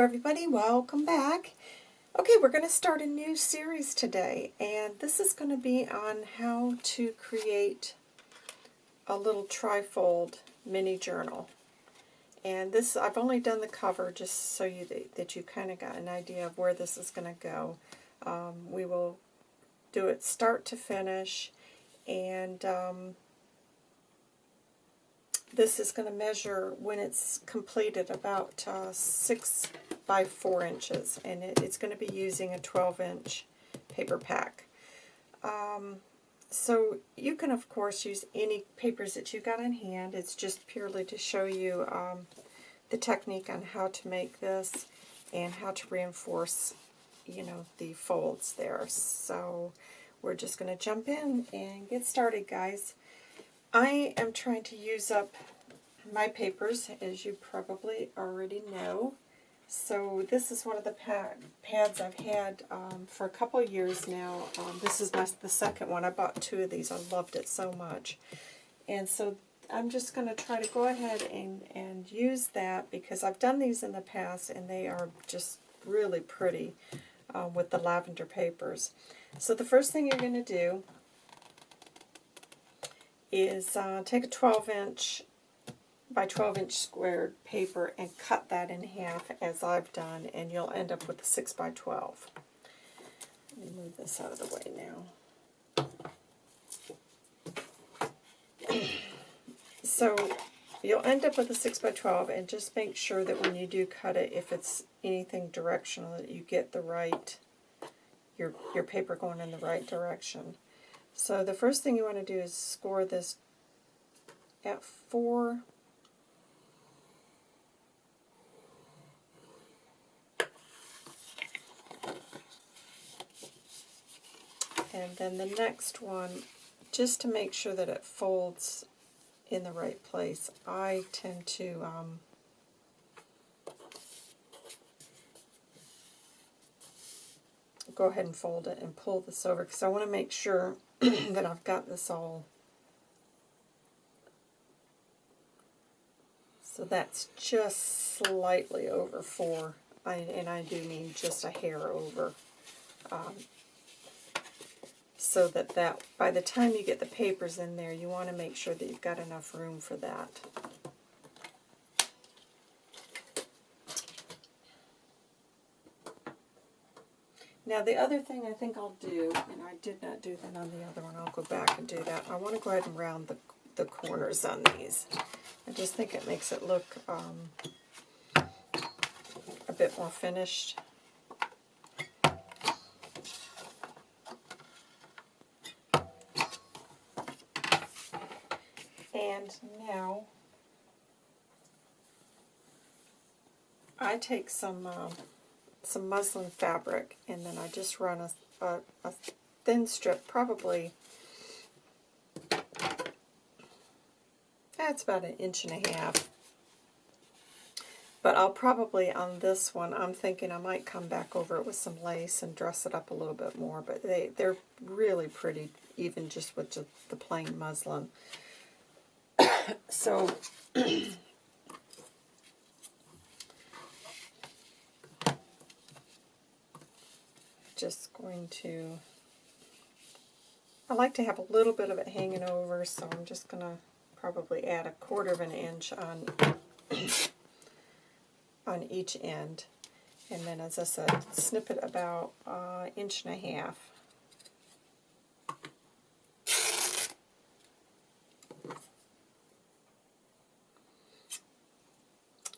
everybody, welcome back. Okay, we're going to start a new series today, and this is going to be on how to create a little trifold mini journal. And this, I've only done the cover just so you that you kind of got an idea of where this is going to go. Um, we will do it start to finish, and um, this is going to measure, when it's completed, about uh, 6 by 4 inches. And it, it's going to be using a 12-inch paper pack. Um, so you can, of course, use any papers that you've got in hand. It's just purely to show you um, the technique on how to make this and how to reinforce, you know, the folds there. So we're just going to jump in and get started, guys. I am trying to use up my papers, as you probably already know. So this is one of the pad, pads I've had um, for a couple years now. Um, this is my, the second one. I bought two of these. I loved it so much. And so I'm just going to try to go ahead and, and use that because I've done these in the past and they are just really pretty uh, with the lavender papers. So the first thing you're going to do is uh, take a 12 inch by 12 inch squared paper and cut that in half as I've done and you'll end up with a 6 by 12. Let me move this out of the way now. so you'll end up with a 6 by 12 and just make sure that when you do cut it, if it's anything directional, that you get the right, your, your paper going in the right direction. So the first thing you want to do is score this at 4 and then the next one just to make sure that it folds in the right place I tend to um, go ahead and fold it and pull this over because I want to make sure that I've got this all. So that's just slightly over 4, I, and I do mean just a hair over. Um, so that, that by the time you get the papers in there, you want to make sure that you've got enough room for that. Now the other thing I think I'll do, and I did not do that on the other one, I'll go back and do that. I want to go ahead and round the, the corners on these. I just think it makes it look um, a bit more finished. And now I take some um, some muslin fabric, and then I just run a, a, a thin strip, probably, eh, that's about an inch and a half. But I'll probably, on this one, I'm thinking I might come back over it with some lace and dress it up a little bit more. But they, they're really pretty, even just with the, the plain muslin. so just going to, I like to have a little bit of it hanging over, so I'm just going to probably add a quarter of an inch on, on each end. And then, as I said, snip it about an uh, inch and a half.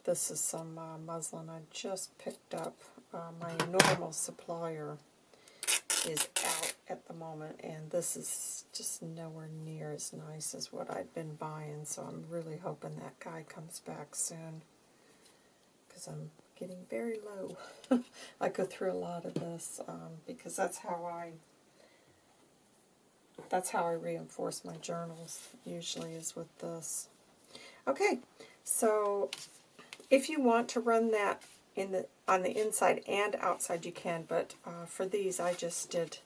This is some uh, muslin I just picked up. Uh, my normal supplier is out at the moment, and this is just nowhere near as nice as what I've been buying, so I'm really hoping that guy comes back soon, because I'm getting very low. I go through a lot of this, um, because that's how I that's how I reinforce my journals, usually is with this. Okay, so if you want to run that in the on the inside and outside you can, but uh, for these I just did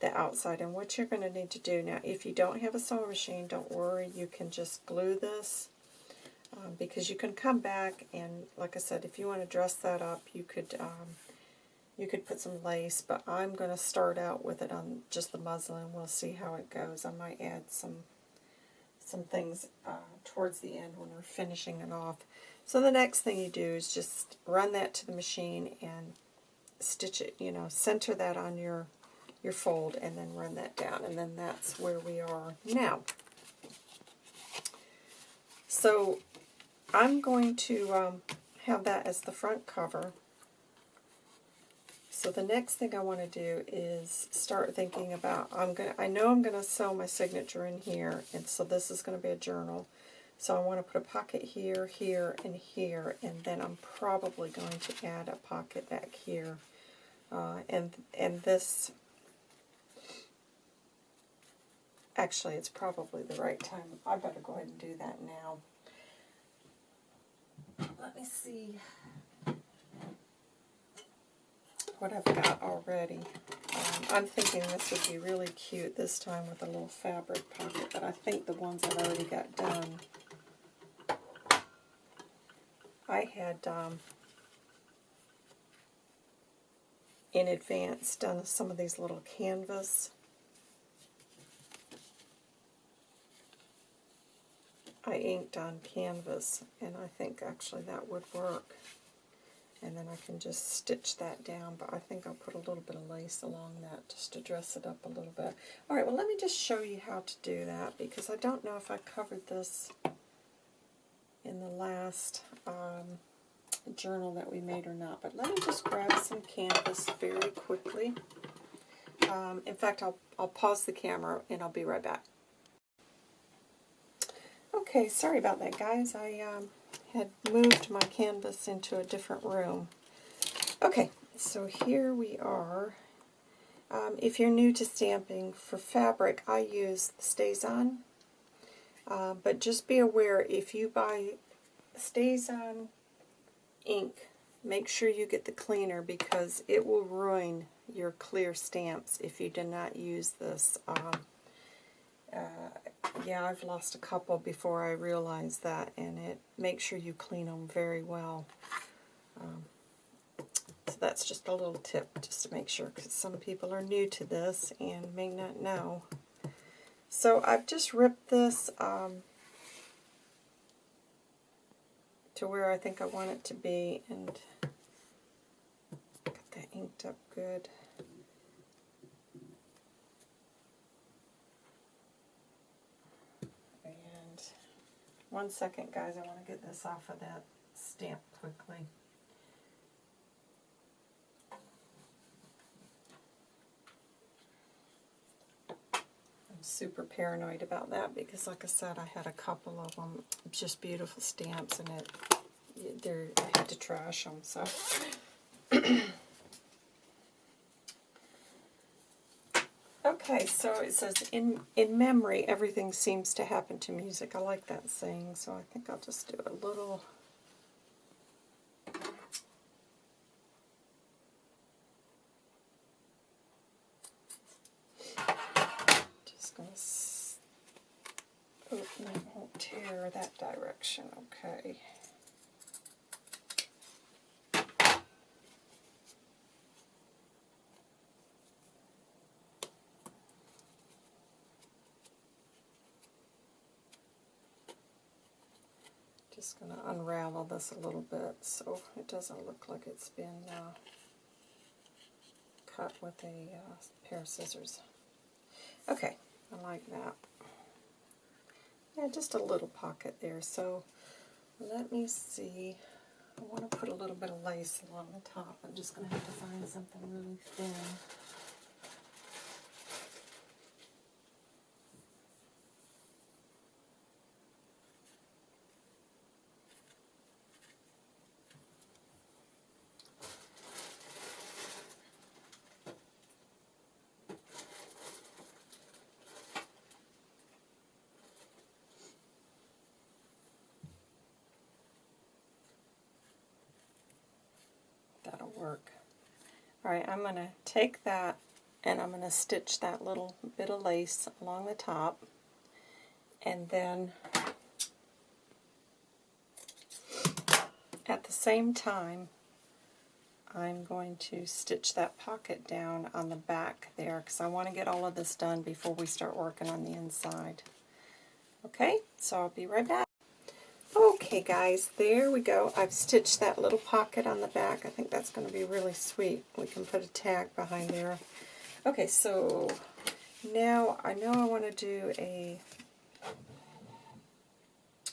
the outside. And what you're going to need to do now, if you don't have a sewing machine, don't worry, you can just glue this Um, because you can come back and, like I said, if you want to dress that up, you could um, you could put some lace, but I'm going to start out with it on just the muslin. We'll see how it goes. I might add some some things uh, towards the end when we're finishing it off. So the next thing you do is just run that to the machine and stitch it, you know, center that on your your fold and then run that down. And then that's where we are now. So I'm going to um, have that as the front cover. So the next thing I want to do is start thinking about, I'm to, I know I'm going to sew my signature in here, and so this is going to be a journal. So I want to put a pocket here, here, and here, and then I'm probably going to add a pocket back here. Uh, and, and this, actually it's probably the right time. I better go ahead and do that now. Let me see what I've got already. Um, I'm thinking this would be really cute this time with a little fabric pocket, but I think the ones I've already got done, I had um, in advance done some of these little canvas I inked on canvas and I think actually that would work and then I can just stitch that down, but I think I'll put a little bit of lace along that just to dress it up a little bit. Alright, well let me just show you how to do that, because I don't know if I covered this in the last um, journal that we made or not, but let me just grab some canvas very quickly. Um, in fact, I'll, I'll pause the camera and I'll be right back. Okay, sorry about that, guys. I um, had moved my canvas into a different room. Okay, so here we are. Um, if you're new to stamping, for fabric I use Stays StazOn, uh, but just be aware if you buy StazOn ink, make sure you get the cleaner because it will ruin your clear stamps if you do not use this. Um, uh, yeah, I've lost a couple before I realized that, and it makes sure you clean them very well. Um, so that's just a little tip, just to make sure, because some people are new to this and may not know. So I've just ripped this um, to where I think I want it to be, and got that inked up good. And One second, guys. I want to get this off of that stamp quickly. Super paranoid about that because, like I said, I had a couple of them, just beautiful stamps, and it, they're, I had to trash them, so... Okay, so it says, in, in memory, everything seems to happen to music. I like that saying, so I think I'll just do a little... Just going to... open it won't tear that direction, okay. just going to unravel this a little bit so it doesn't look like it's been uh, cut with a uh, pair of scissors. Okay, I like that. Yeah, just a little pocket there. So let me see. I want to put a little bit of lace along the top. I'm just going to have to find something really thin. Work. Alright, I'm going to take that and I'm going to stitch that little bit of lace along the top and then At the same time, I'm going to stitch that pocket down on the back there because I want to get all of this done before we start working on the inside. Okay, so I'll be right back. Okay guys, there we go. I've stitched that little pocket on the back. I think that's going to be really sweet. We can put a tag behind there. Okay, so now I know I want to do a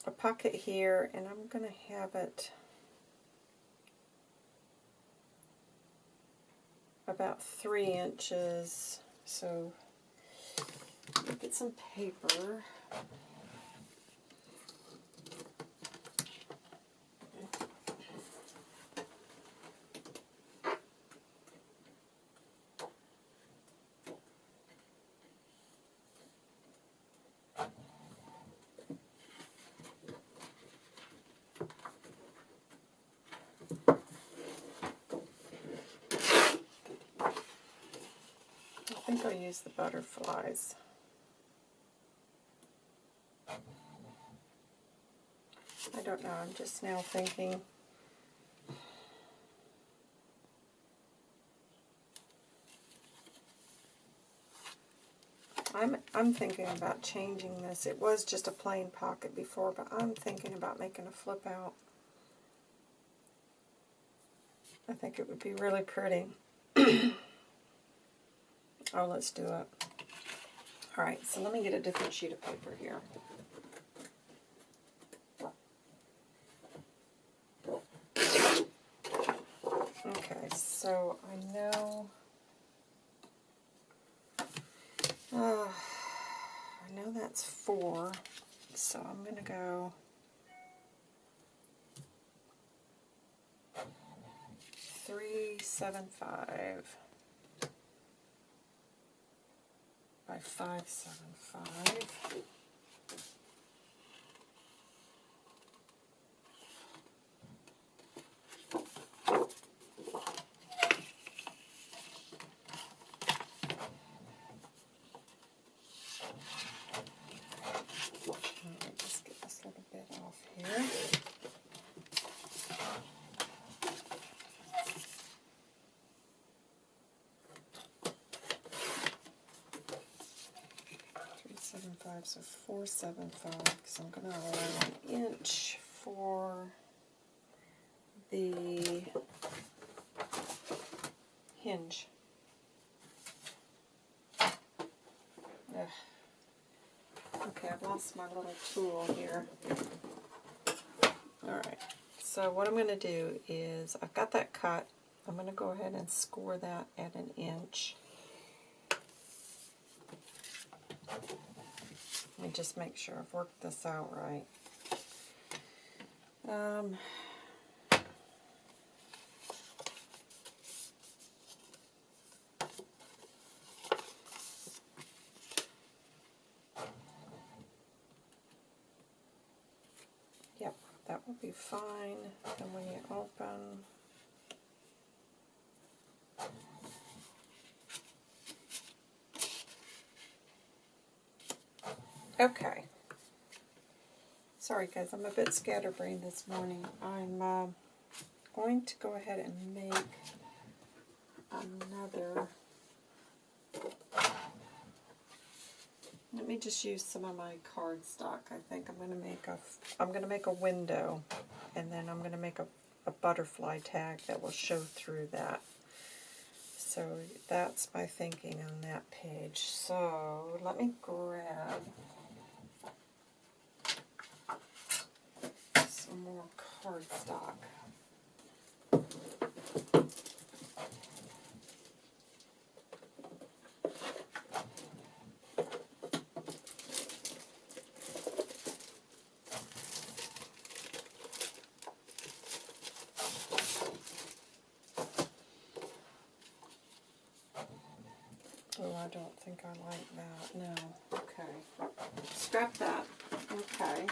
a pocket here, and I'm going to have it about three inches. So get some paper. The butterflies. I don't know, I'm just now thinking. I'm, I'm thinking about changing this. It was just a plain pocket before, but I'm thinking about making a flip out. I think it would be really pretty. Oh, let's do it. All right, so let me get a different sheet of paper here. Okay, so I know, uh, I know that's four, so I'm going to go three, seven, five. By 575. Just get this little bit off here. 5, so 475, so I'm going to allow an inch for the hinge. Ugh. Okay, I've lost my little tool here. Alright, so what I'm going to do is, I've got that cut, I'm going to go ahead and score that at an inch. Let me just make sure I've worked this out right. Um, yep, that will be fine. Then when you open, Okay. Sorry guys, I'm a bit scatterbrained this morning. I'm uh, going to go ahead and make another... Let me just use some of my cardstock. I think I'm going to make a I'm going to make a window and then I'm going to make a, a butterfly tag that will show through that. So that's my thinking on that page. So let me grab some more cardstock. Oh, I don't think I like that. No. Okay. Scrap that. Okay.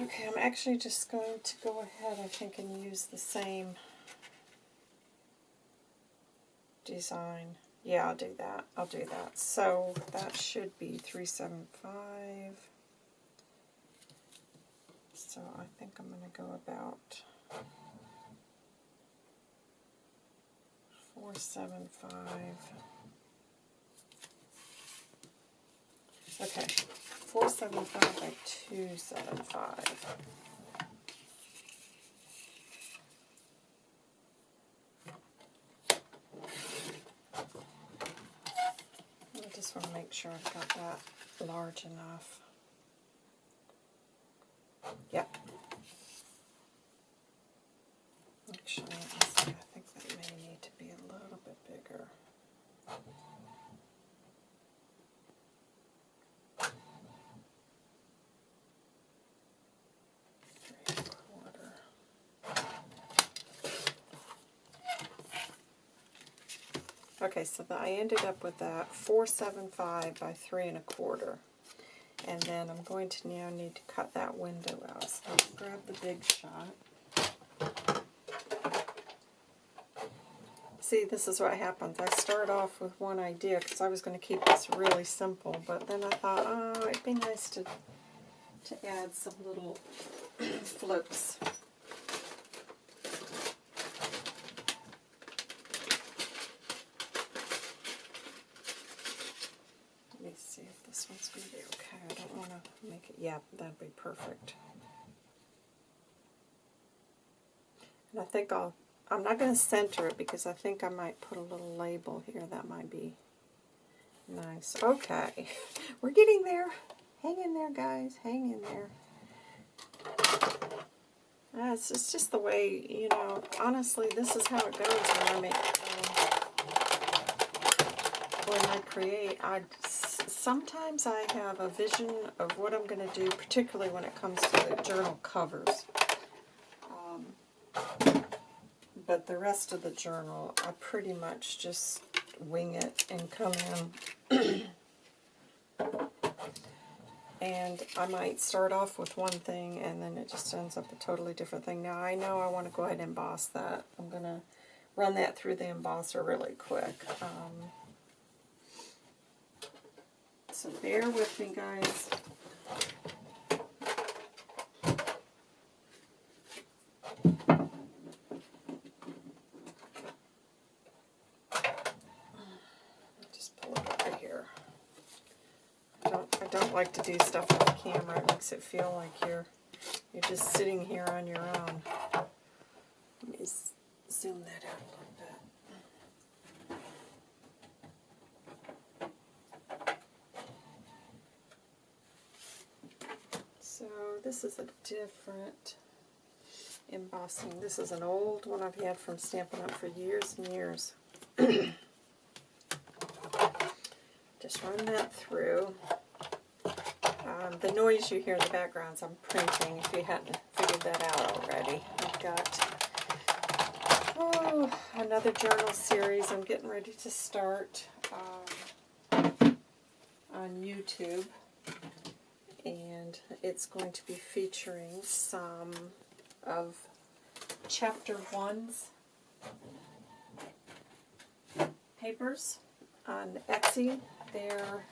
Okay, I'm actually just going to go ahead, I think, and use the same design. Yeah, I'll do that. I'll do that. So that should be 375. So I think I'm going to go about 475. Okay, 475 by 275. I just want to make sure I've got that large enough. Yep. Actually, let me see, I think that may need to be a little bit bigger. Three and a quarter. Okay, so the, I ended up with that 475 by 3 and a quarter. And then I'm going to now need to cut that window out. So let's grab the big shot. See, this is what happens. I start off with one idea because I was going to keep this really simple, but then I thought, oh, it'd be nice to to add some little flips. Let me see if this one's going to be okay. I don't want to make it, yeah, that'd be perfect. And I think I'll, I'm not going to center it because I think I might put a little label here. That might be nice. Okay, we're getting there. Hang in there, guys. Hang in there. Uh, it's, it's just the way, you know, honestly, this is how it goes when I make, um, when I create. I, sometimes I have a vision of what I'm going to do, particularly when it comes to the journal covers. Um, but the rest of the journal, I pretty much just wing it and come in. and I might start off with one thing and then it just ends up a totally different thing. Now I know I want to go ahead and emboss that. I'm going to run that through the embosser really quick. Um, so bear with me guys. Just pull it over here. I don't, I don't like to do stuff off camera. It makes it feel like you're you're just sitting here on your own. Let me zoom that out a little bit. So this is a different embossing. This is an old one I've had from Stampin' Up! for years and years. Just run that through. Um, the noise you hear in the background is I'm printing, if you hadn't figured that out already. I've got oh, another journal series I'm getting ready to start um, on YouTube. It's going to be featuring some of chapter one's papers on Etsy. They're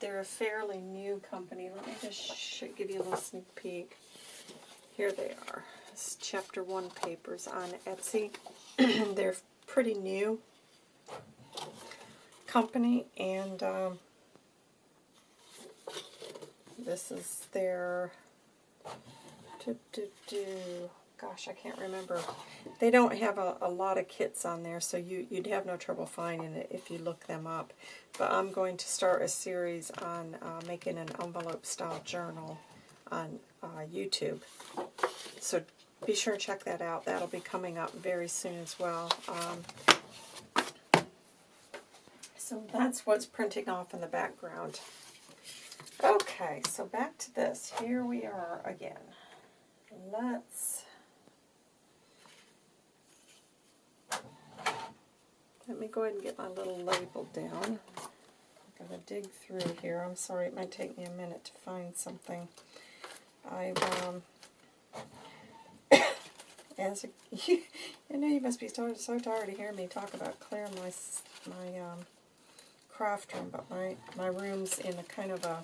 they're a fairly new company. Let me just give you a little sneak peek. Here they are. It's chapter one papers on Etsy. they're pretty new company and um, this is their do, do, do, gosh I can't remember. They don't have a, a lot of kits on there so you, you'd have no trouble finding it if you look them up. But I'm going to start a series on uh, making an envelope style journal on uh, YouTube. So be sure to check that out. That'll be coming up very soon as well. Um, so that's what's printing off in the background. Okay, so back to this. Here we are again. Let's... Let me go ahead and get my little label down. I'm going to dig through here. I'm sorry, it might take me a minute to find something. I've, um... as a, you, I know you must be so, so tired of hearing me talk about clearing my my um, craft room, but my my room's in a kind of a.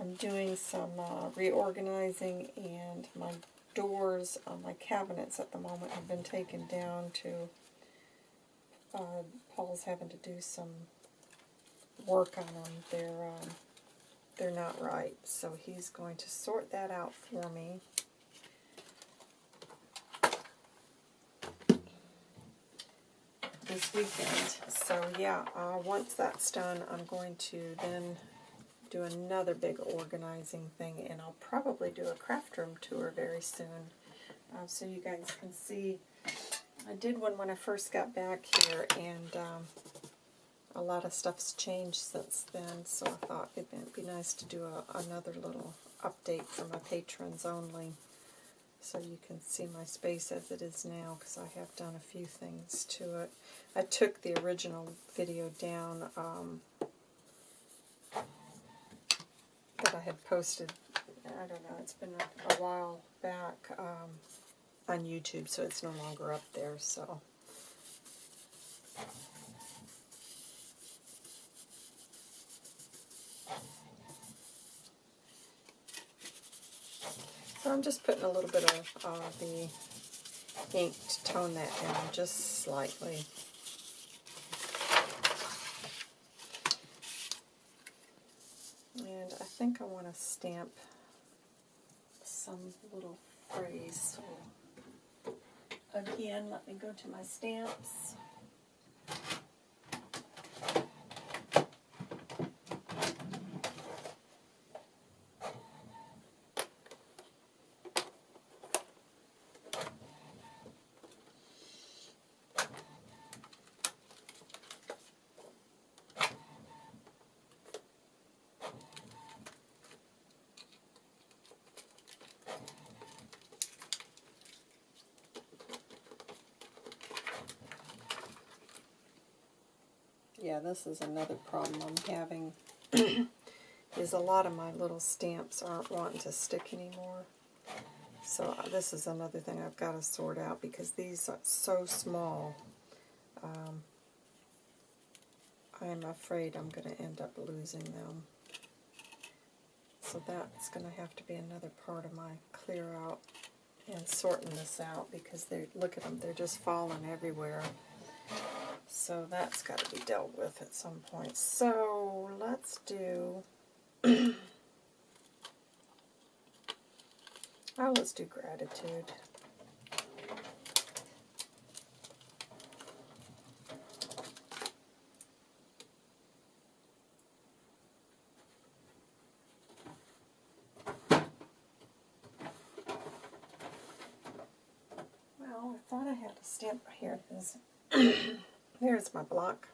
I'm doing some uh, reorganizing, and my doors on my cabinets at the moment have been taken down to. Uh, Paul's having to do some work on them. They're um, they're not right, so he's going to sort that out for me. This weekend. So yeah, uh, once that's done, I'm going to then do another big organizing thing, and I'll probably do a craft room tour very soon, uh, so you guys can see. I did one when I first got back here, and um, a lot of stuff's changed since then, so I thought it'd be nice to do a, another little update for my patrons only so you can see my space as it is now because I have done a few things to it. I took the original video down um, that I had posted, I don't know, it's been a, while back um, on YouTube, so it's no longer up there, so... I'm just putting a little bit of uh, the ink to tone that down just slightly. And I think I want to stamp some little phrase. So again, let me go to my stamps. Yeah, this is another problem I'm having, is a lot of my little stamps aren't wanting to stick anymore. So uh, this is another thing I've got to sort out because these are so small. Um, I'm afraid I'm going to end up losing them. So that's going to have to be another part of my clear out and sorting this out because they look at them, they're just falling everywhere. So that's got to be dealt with at some point. So let's do, oh, let's do gratitude. Well, I thought I had a stamp. Here it is. Here's my block.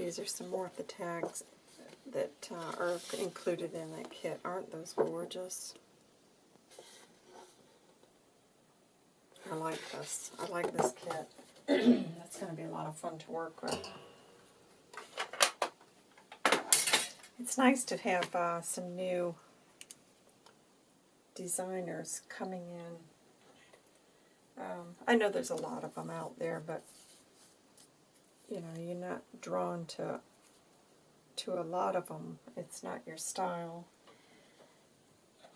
These are some more of the tags that uh, are included in that kit. Aren't those gorgeous? I like this. I like this kit. That's going to be a lot of fun to work with. It's nice to have uh, some new designers coming in. Um, I know there's a lot of them out there, but you know, you're not drawn to to a lot of them. It's not your style.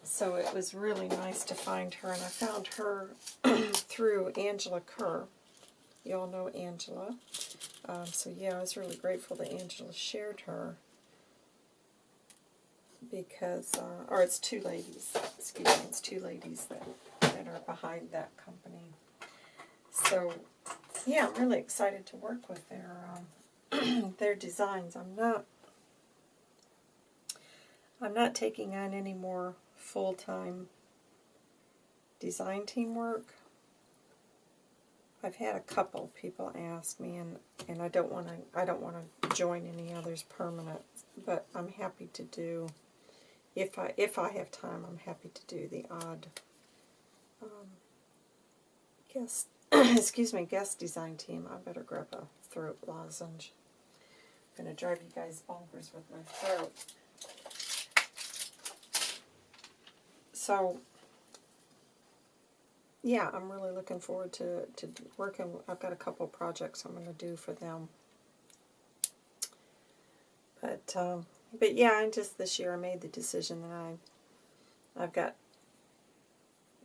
So it was really nice to find her, and I found her through Angela Kerr. You all know Angela. Um, so yeah, I was really grateful that Angela shared her because, uh, or it's two ladies, excuse me, it's two ladies that, that are behind that company. So yeah, I'm really excited to work with their um, their designs. I'm not I'm not taking on any more full-time design team work. I've had a couple people ask me, and, and I don't want to I don't want to join any others permanent, but I'm happy to do if I if I have time. I'm happy to do the odd um, guest excuse me guest design team. I better grab a throat lozenge. I'm gonna drive you guys bonkers with my throat. So yeah, I'm really looking forward to, to working. I've got a couple projects I'm going to do for them. But um, but yeah, and just this year I made the decision that I I've got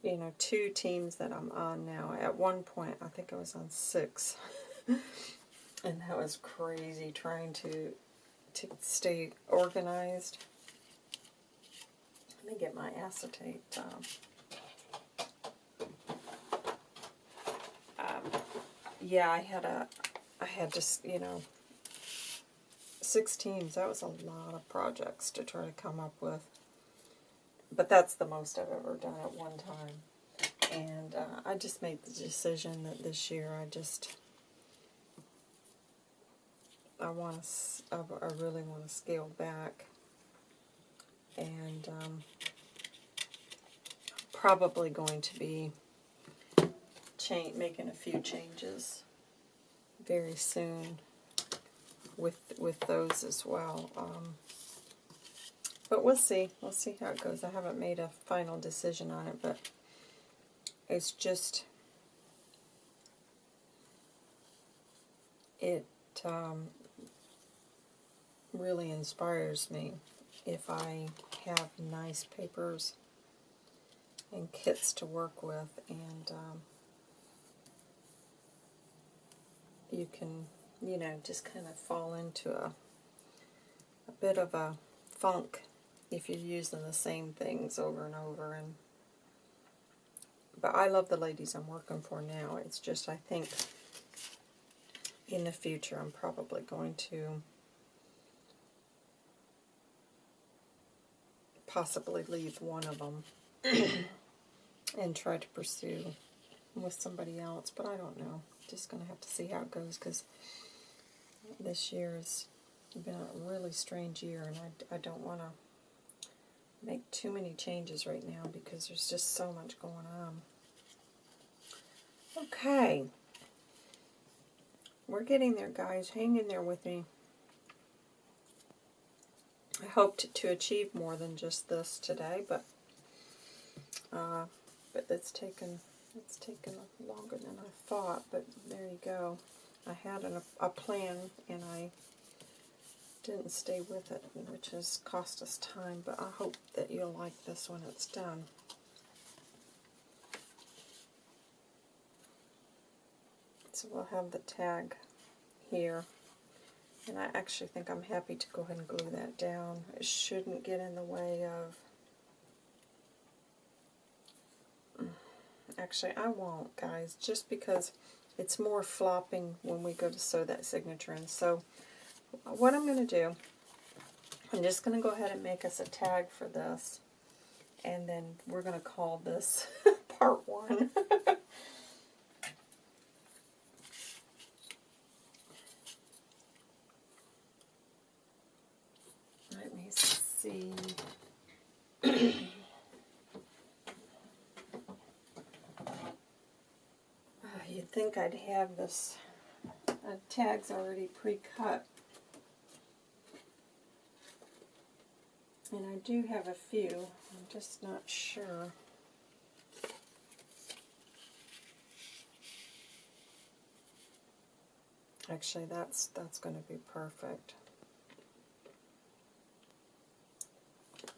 you know two teams that I'm on now. At one point, I think I was on six, and that was crazy trying to to stay organized. Let me get my acetate. Um, yeah, I had a, I had just, you know, six teams. That was a lot of projects to try to come up with. But that's the most I've ever done at one time. And uh, I just made the decision that this year I just, I want to, I really want to scale back. And um, probably going to be making a few changes very soon with with those as well. Um, but we'll see. We'll see how it goes. I haven't made a final decision on it, but it's just it um, really inspires me if I have nice papers and kits to work with and um, you can, you know, just kind of fall into a, a bit of a funk if you're using the same things over and over. And But I love the ladies I'm working for now. It's just I think in the future I'm probably going to possibly leave one of them and try to pursue with somebody else, but I don't know just going to have to see how it goes because this year has been a really strange year and I, I don't want to make too many changes right now because there's just so much going on. Okay. We're getting there, guys. Hang in there with me. I hoped to achieve more than just this today, but uh, but it's taken it's taken longer than I thought, but there you go. I had an, a plan and I didn't stay with it, which has cost us time, but I hope that you'll like this when it's done. So we'll have the tag here. And I actually think I'm happy to go ahead and glue that down. It shouldn't get in the way of Actually, I won't, guys, just because it's more flopping when we go to sew that signature in. So what I'm going to do, I'm just going to go ahead and make us a tag for this. And then we're going to call this part one. Let me see. you'd think I'd have this uh, tags already pre-cut. And I do have a few, I'm just not sure. Actually, that's that's going to be perfect.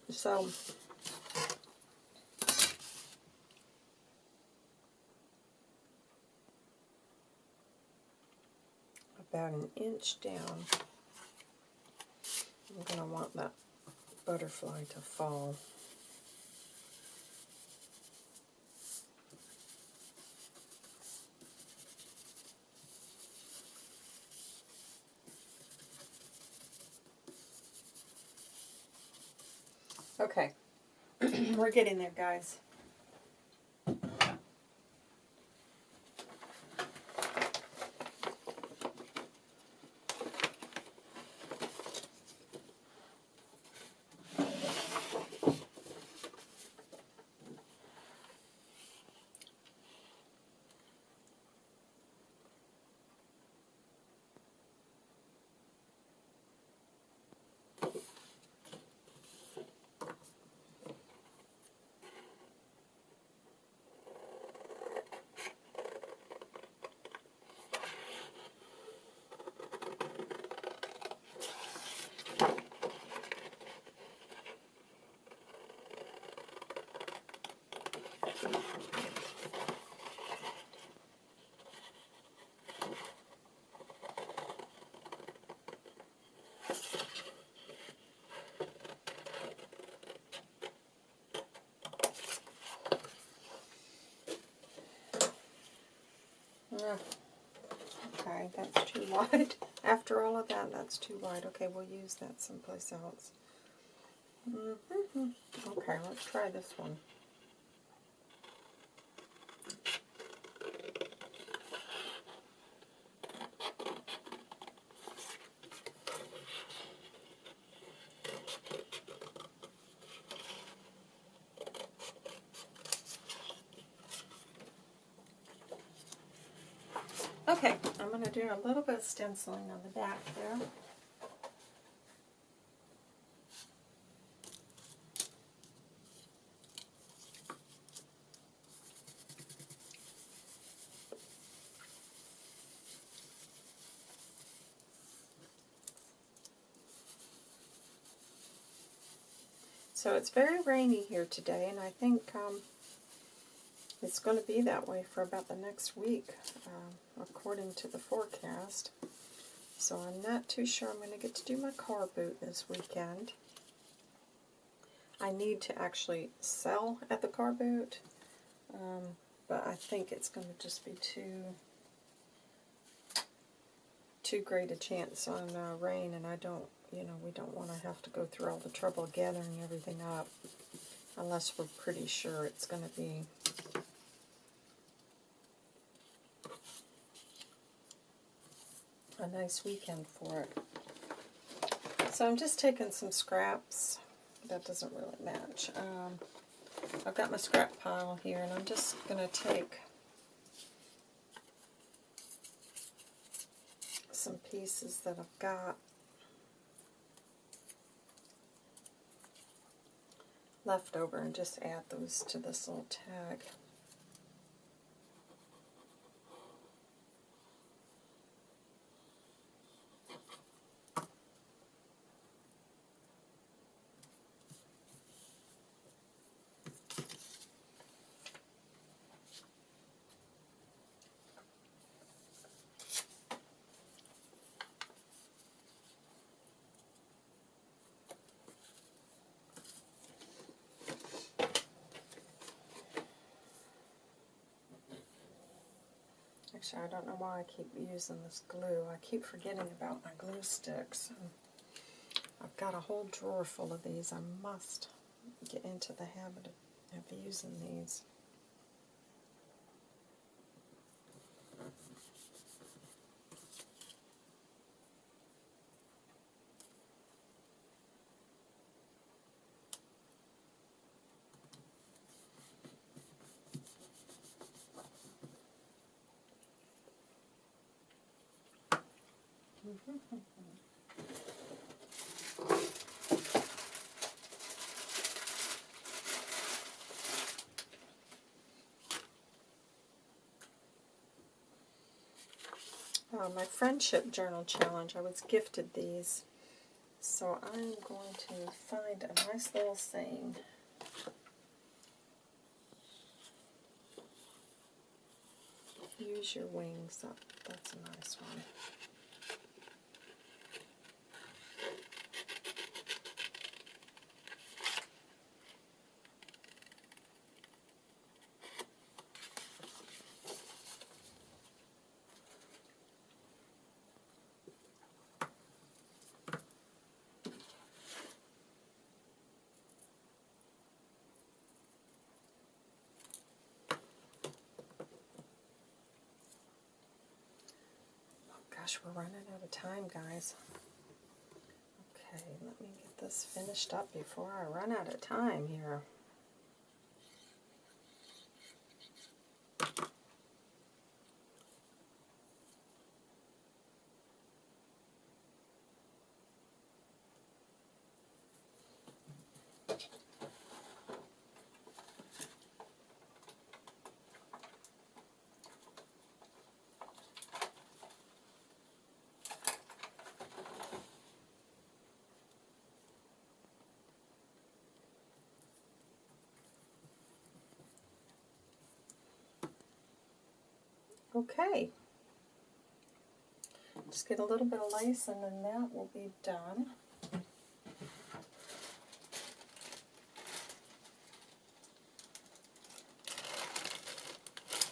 So, about an inch down. I'm going to want that butterfly to fall. Okay. We're getting there, guys. Okay, that's too wide. After all of that, that's too wide. Okay, we'll use that someplace else. Mm -hmm. Okay, let's try this one. Okay, I'm going to do a little bit of stenciling on the back there. So it's very rainy here today, and I think um, it's going to be that way for about the next week, uh, according to the forecast. So I'm not too sure I'm going to get to do my car boot this weekend. I need to actually sell at the car boot, um, but I think it's going to just be too too great a chance on uh, rain, and I don't, you know, we don't want to have to go through all the trouble gathering everything up unless we're pretty sure it's going to be a nice weekend for it. So I'm just taking some scraps. That doesn't really match. Um, I've got my scrap pile here, and I'm just going to take some pieces that I've got left over and just add those to this little tag. I don't know why I keep using this glue. I keep forgetting about my glue sticks. I've got a whole drawer full of these. I must get into the habit of, of using these. Uh, my friendship journal challenge, I was gifted these. So I'm going to find a nice little saying. Use your wings. That's a nice one. Guys. Okay, let me get this finished up before I run out of time here. Okay. Just get a little bit of lace and then that will be done.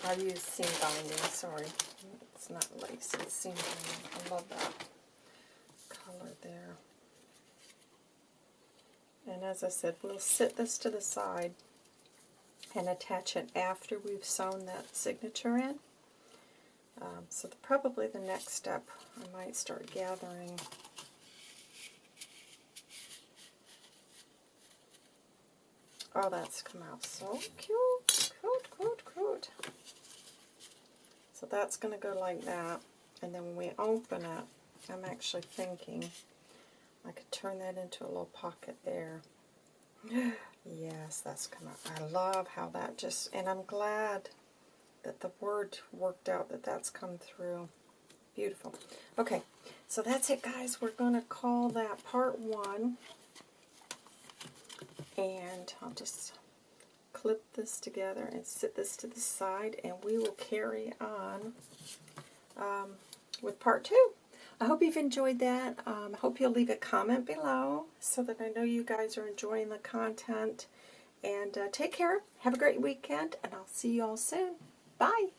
I use seam binding, sorry. It's not lace, it's seam binding. I love that color there. And as I said, we'll sit this to the side and attach it after we've sewn that signature in. Um, so the, probably the next step, I might start gathering Oh, that's come out so cute, cute, cute, cute. So that's going to go like that. And then when we open it, I'm actually thinking I could turn that into a little pocket there. yes, that's come out. I love how that just, and I'm glad that the word worked out that that's come through. Beautiful. Okay, so that's it, guys. We're going to call that part one. And I'll just clip this together and sit this to the side, and we will carry on um, with part two. I hope you've enjoyed that. Um, I hope you'll leave a comment below so that I know you guys are enjoying the content. And uh, take care. Have a great weekend, and I'll see you all soon. Bye.